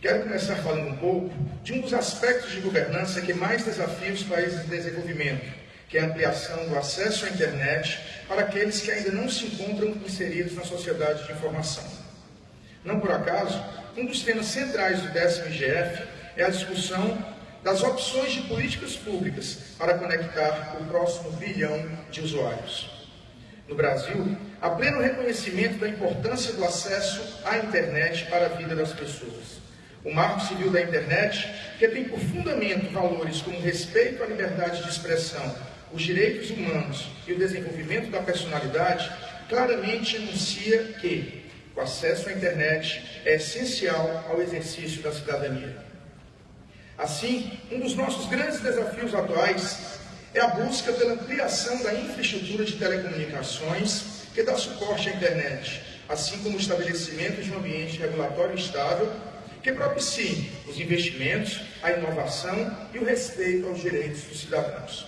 Quero começar falando um pouco de um dos aspectos de governança que mais desafia os países em desenvolvimento, que é a ampliação do acesso à internet para aqueles que ainda não se encontram inseridos na sociedade de informação. Não por acaso, um dos temas centrais do décimo IGF é a discussão das opções de políticas públicas para conectar o próximo bilhão de usuários. No Brasil, há pleno reconhecimento da importância do acesso à internet para a vida das pessoas. O Marco Civil da Internet, que tem por fundamento valores como respeito à liberdade de expressão, os direitos humanos e o desenvolvimento da personalidade, claramente anuncia que o acesso à internet é essencial ao exercício da cidadania. Assim, um dos nossos grandes desafios atuais é a busca pela ampliação da infraestrutura de telecomunicações que dá suporte à internet, assim como o estabelecimento de um ambiente regulatório estável que propicie os investimentos, a inovação e o respeito aos direitos dos cidadãos.